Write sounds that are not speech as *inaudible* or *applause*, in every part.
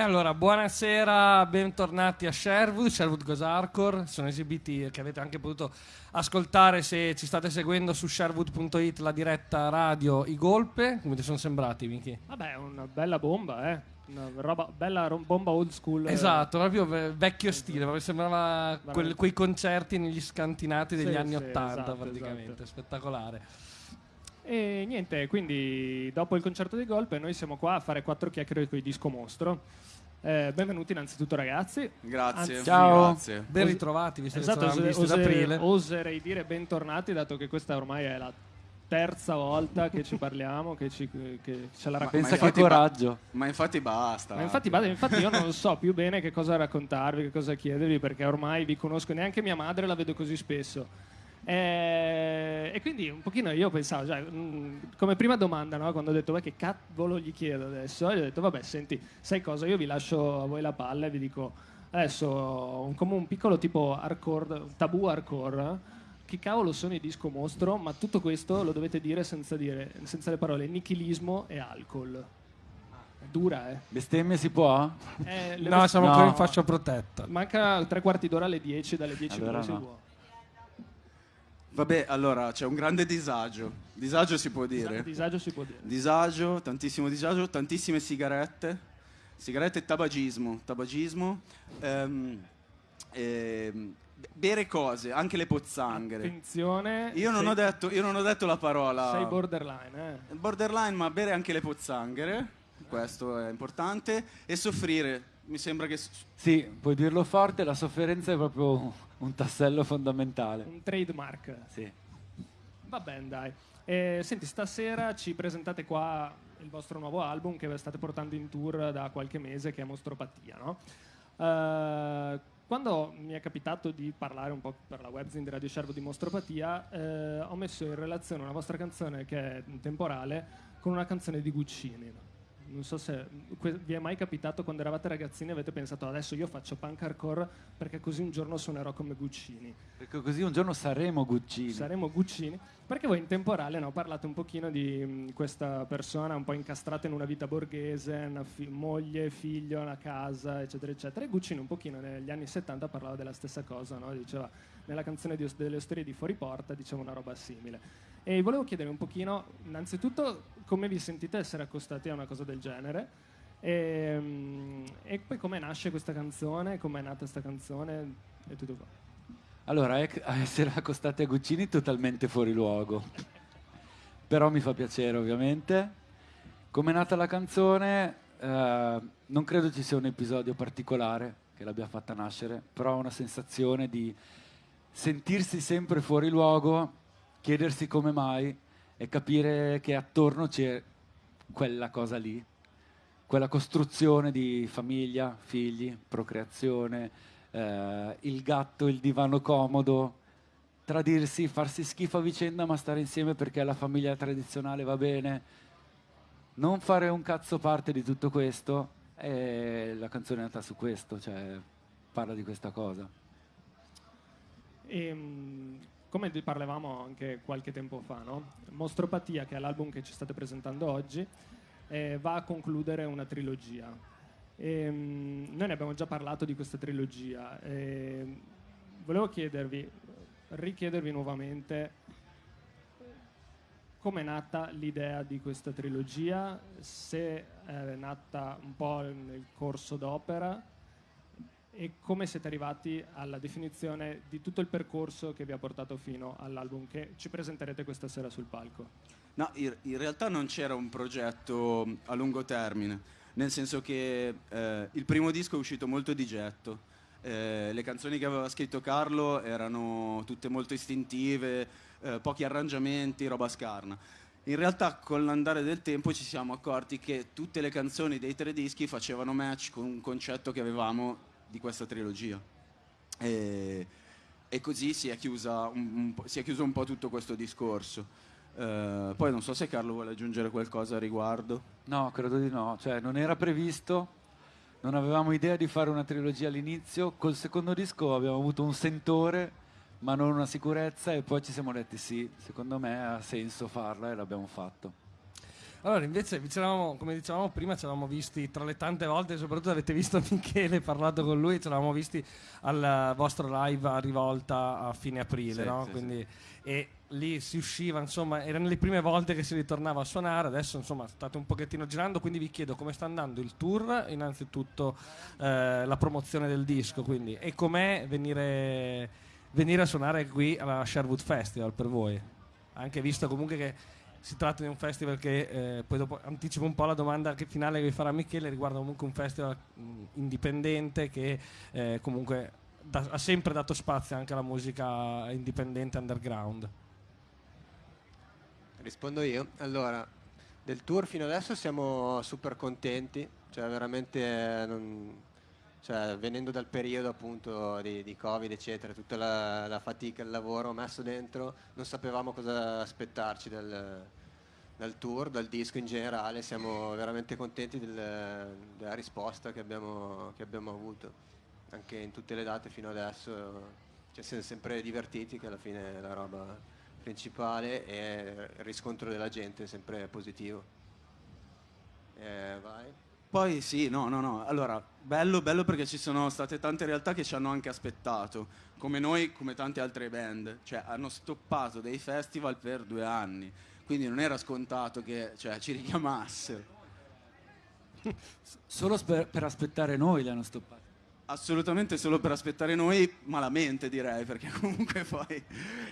E allora, buonasera, bentornati a Sherwood, Sherwood Goes Hardcore. Sono esibiti che avete anche potuto ascoltare se ci state seguendo su sherwood.it la diretta radio I Golpe. Come ti sono sembrati, Miki? Vabbè, una bella bomba, eh. Una roba, bella ro- bomba old school. eh. Esatto, proprio ve- vecchio stile, proprio sembrava quel- quei concerti negli scantinati degli Sì, anni sì, Ottanta, esatto, praticamente, esatto. spettacolare. E niente, quindi dopo il concerto di Golpe noi siamo qua a fare quattro chiacchiere con i disco mostro. Eh, benvenuti innanzitutto ragazzi. Grazie. Anzi- Ciao. Grazie. Ben ritrovati, visto Esatto, che ose- ose- aprile. oserei dire bentornati dato che questa ormai è la terza volta che ci parliamo, che, ci, che ce la Ma- raccontiamo. Pensa che coraggio. Ma infatti basta. Ma infatti, vado- infatti io non so più bene che cosa raccontarvi, che cosa chiedervi, perché ormai vi conosco, neanche mia madre la vedo così spesso. Eh, e quindi un pochino io pensavo, cioè, mh, come prima domanda, no? quando ho detto, "Beh, che cavolo gli chiedo adesso? E gli ho detto, vabbè, senti, sai cosa, io vi lascio a voi la palla e vi dico, adesso, un- come un piccolo tipo hardcore, tabù hardcore, che cavolo sono i disco mostro, ma tutto questo lo dovete dire senza, dire, senza le parole nichilismo e alcol. È dura, eh? Bestemmie si può? Eh, No, siamo No. ancora in fascia protetta. Manca tre quarti d'ora alle 10, dalle 10 Allora allora si no. può. Vabbè, allora c'è un grande disagio. Disagio si può dire. Disagio si può dire. Disagio, tantissimo disagio, tantissime sigarette. Sigarette e tabagismo. Tabagismo. ehm, ehm, bere cose, anche le pozzanghere. Attenzione. Io non, sei, ho detto, io non ho detto la parola Sei borderline, eh. borderline, ma bere anche le pozzanghere. Questo è importante. E soffrire. Mi sembra che Sì, puoi dirlo forte, la sofferenza è proprio un tassello fondamentale. Un trademark. Sì. Va bene, dai. Eh, senti, stasera ci presentate qua il vostro nuovo album che state portando in tour da qualche mese, che è Mostropatia, no? Eh, quando mi è capitato di parlare un po' per la webzine di Radio Sherwood di Mostropatia, eh, ho messo in relazione una vostra canzone che è temporale con una canzone di Guccini. Non so se vi è mai capitato quando eravate ragazzini e avete pensato adesso io faccio punk hardcore perché così un giorno suonerò come Guccini. Perché così un giorno saremo Guccini. Saremo Guccini. Perché voi in temporale no, parlate un pochino di mh, questa persona un po' incastrata in una vita borghese, una fi- moglie, figlio, una casa, eccetera, eccetera. E Guccini un pochino negli anni 70 parlava della stessa cosa, no? diceva nella canzone di delle storie di Fuori Porta diceva una roba simile. E volevo chiedere un pochino, innanzitutto, come vi sentite essere accostati a una cosa del genere? E, mh, e poi come nasce questa canzone, come è nata questa canzone e tutto qua. Allora, *laughs* a essere accostati a Guccini totalmente fuori luogo. Però mi fa piacere, ovviamente. Come è nata la canzone, eh, non credo ci sia un episodio particolare che l'abbia fatta nascere, però ho una sensazione di sentirsi sempre fuori luogo, chiedersi come mai e capire che attorno c'è quella cosa lì, quella costruzione di famiglia, figli, procreazione, eh, il gatto, il divano comodo, tradirsi, farsi schifo a vicenda ma stare insieme perché la famiglia tradizionale va bene, non fare un cazzo parte di tutto questo e la canzone è nata su questo, cioè parla di questa cosa. E, mh, come parlavamo anche qualche tempo fa, no? Mostropatia, che è l'album che ci state presentando oggi, eh, va a concludere una trilogia. E, mh, noi ne abbiamo già parlato di questa trilogia. e volevo chiedervi, richiedervi nuovamente come è nata l'idea di questa trilogia, se è nata un po' nel corso d'opera e come siete arrivati alla definizione di tutto il percorso che vi ha portato fino all'album che ci presenterete questa sera sul palco. No, in realtà non c'era un progetto a lungo termine, nel senso che eh, il primo disco è uscito molto di getto. Eh, le canzoni che aveva scritto Carlo erano tutte molto istintive, eh, pochi arrangiamenti, roba scarna. In realtà con l'andare del tempo ci siamo accorti che tutte le canzoni dei tre dischi facevano match con un concetto che avevamo di questa trilogia. E, e così si è, un, un si è chiuso un po' tutto questo discorso. Eh, poi non so se Carlo vuole aggiungere qualcosa a riguardo. No, credo di no, cioè non era previsto, non avevamo idea di fare una trilogia all'inizio, col secondo disco abbiamo avuto un sentore ma non una sicurezza e poi ci siamo detti sì, secondo me ha senso farla e l'abbiamo fatto. Allora, invece, come dicevamo prima, ci eravamo visti tra le tante volte, soprattutto avete visto *laughs* Michele, parlato con lui, ci eravamo visti al vostro live a Rivolta a fine aprile, Sì, no? sì, Quindi, E lì si usciva, insomma, erano le prime volte che si ritornava a suonare, adesso insomma state un pochettino girando, quindi vi chiedo come sta andando il tour, innanzitutto eh, la promozione del disco, quindi, e com'è venire, venire a suonare qui alla Sherwood Festival per voi, anche visto comunque che si tratta di un festival che eh, poi dopo anticipo un po' la domanda che finale che vi farà Michele riguarda comunque un festival indipendente che eh, comunque da- ha sempre dato spazio anche alla musica indipendente underground. Rispondo io. Allora, del tour fino adesso siamo super contenti, cioè veramente eh, non- cioè, venendo dal periodo appunto di, di Covid, eccetera, tutta la, la fatica, il lavoro messo dentro, non sapevamo cosa aspettarci dal, dal tour, dal disco in generale, siamo veramente contenti del- della risposta che abbiamo, che abbiamo avuto. Anche in tutte le date fino adesso ci siamo sempre divertiti, che alla fine la roba principale e il riscontro della gente è sempre positivo. Eh, vai. Poi sì, no, no, no. Allora, bello, bello perché ci sono state tante realtà che ci hanno anche aspettato, come noi, come tante altre band. Cioè, hanno stoppato dei festival per due anni, quindi non era scontato che cioè, ci richiamassero. *laughs* Solo sper- per aspettare noi li hanno stoppati. Assolutamente solo per aspettare noi, malamente direi, perché *laughs* comunque poi...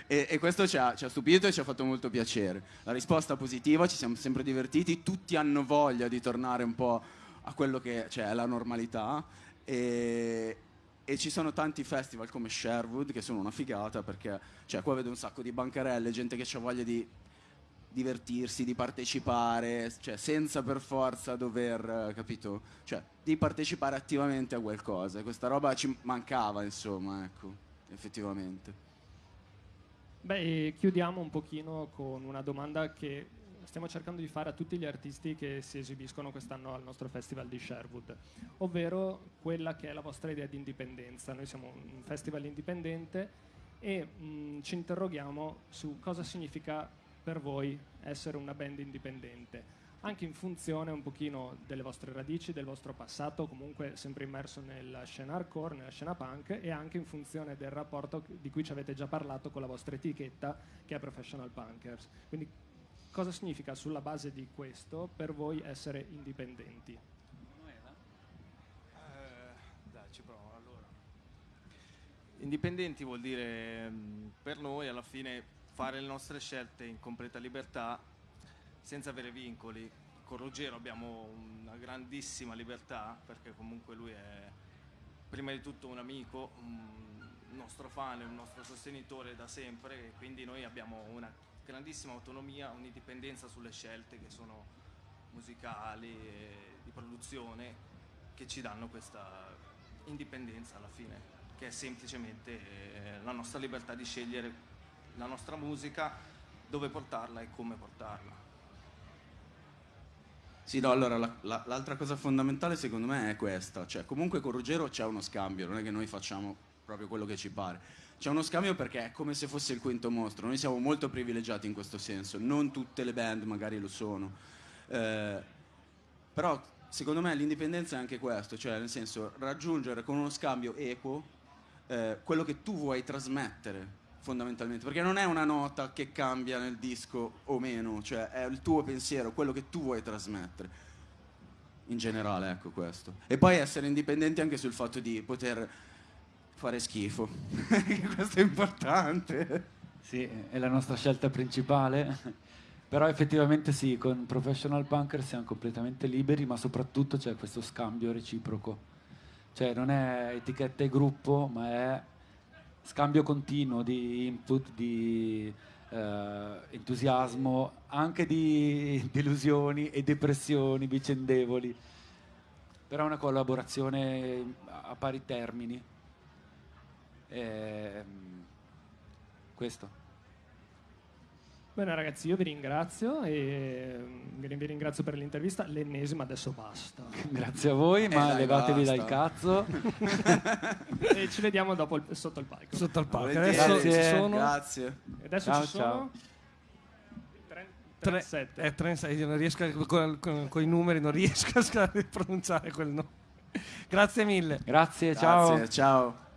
E, e questo ci ha, ci ha stupito e ci ha fatto molto piacere. La risposta positiva, ci siamo sempre divertiti, tutti hanno voglia di tornare un po' a quello che cioè, è la normalità e, e ci sono tanti festival come Sherwood che sono una figata perché cioè, qua vedo un sacco di bancarelle, gente che ha voglia di divertirsi, di partecipare, cioè senza per forza dover, eh, capito? Cioè di partecipare attivamente a qualcosa. Questa roba ci mancava, insomma, ecco, effettivamente. Beh, chiudiamo un pochino con una domanda che stiamo cercando di fare a tutti gli artisti che si esibiscono quest'anno al nostro festival di Sherwood, ovvero quella che è la vostra idea di indipendenza. Noi siamo un festival indipendente e mh, ci interroghiamo su cosa significa per voi essere una band indipendente, anche in funzione un pochino delle vostre radici, del vostro passato, comunque sempre immerso nella scena hardcore, nella scena punk e anche in funzione del rapporto di cui ci avete già parlato con la vostra etichetta che è Professional Punkers. Quindi cosa significa sulla base di questo per voi essere indipendenti? Eh, dai, ci provo. Allora. Indipendenti vuol dire mh, per noi alla fine fare le nostre scelte in completa libertà senza avere vincoli. Con Ruggero abbiamo una grandissima libertà perché comunque lui è prima di tutto un amico, un nostro fan, un nostro sostenitore da sempre e quindi noi abbiamo una grandissima autonomia, un'indipendenza sulle scelte che sono musicali e di produzione che ci danno questa indipendenza alla fine, che è semplicemente eh, la nostra libertà di scegliere la nostra musica, dove portarla e come portarla. Sì, no, allora la- la- l'altra cosa fondamentale secondo me è questa, cioè comunque con Ruggero c'è uno scambio, non è che noi facciamo proprio quello che ci pare. C'è uno scambio perché è come se fosse il quinto mostro, noi siamo molto privilegiati in questo senso, non tutte le band magari lo sono. Eh, però secondo me l'indipendenza è anche questo, cioè nel senso raggiungere con uno scambio equo eh, quello che tu vuoi trasmettere fondamentalmente, perché non è una nota che cambia nel disco o meno, cioè è il tuo pensiero, quello che tu vuoi trasmettere. In generale, ecco questo. E poi essere indipendenti anche sul fatto di poter fare schifo. *laughs* questo è importante. Sì, è la nostra scelta principale. Però effettivamente sì, con Professional Punker siamo completamente liberi, ma soprattutto c'è questo scambio reciproco. Cioè non è etichetta e gruppo, ma è scambio continuo di input, di eh, entusiasmo, anche di *laughs* delusioni e depressioni vicendevoli. Però è una collaborazione a pari termini. Ehm, questo. Bene ragazzi, io vi ringrazio e mm, vi ringrazio per l'intervista, l'ennesima adesso basta. *laughs* Grazie a voi, ma dai, levatevi basta. dal cazzo. *laughs* e ci vediamo dopo il- sotto il palco. Sotto al palco. Volentieri. Adesso Grazie. ci sono Grazie. E adesso Ciao, ci sono ciao. tre- Tre- 37. eh, 37, io non riesco a- con, con- con i numeri non riesco a pronunciare quel nome. Grazie mille. Grazie, ciao. Grazie, ciao.